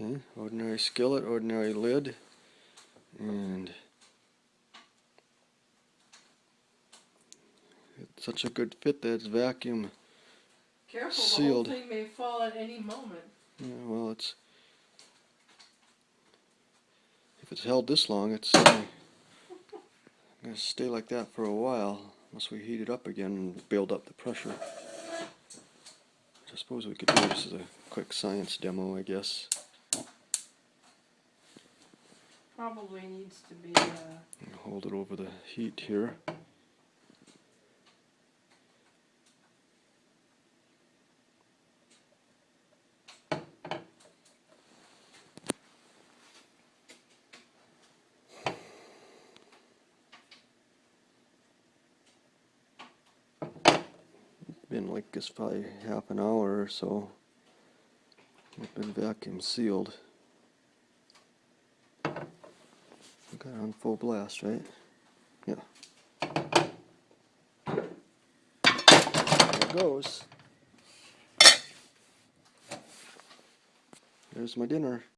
Okay, ordinary skillet, ordinary lid, and it's such a good fit that it's vacuum. Careful, Sealed. the whole thing may fall at any moment. Yeah, well, it's if it's held this long, it's uh, gonna stay like that for a while unless we heat it up again and build up the pressure. I suppose we could do this as a quick science demo, I guess. Probably needs to be, uh, Hold it over the heat here. Been like this probably half an hour or so. Been vacuum sealed. We got on full blast, right? Yeah. There it goes. There's my dinner.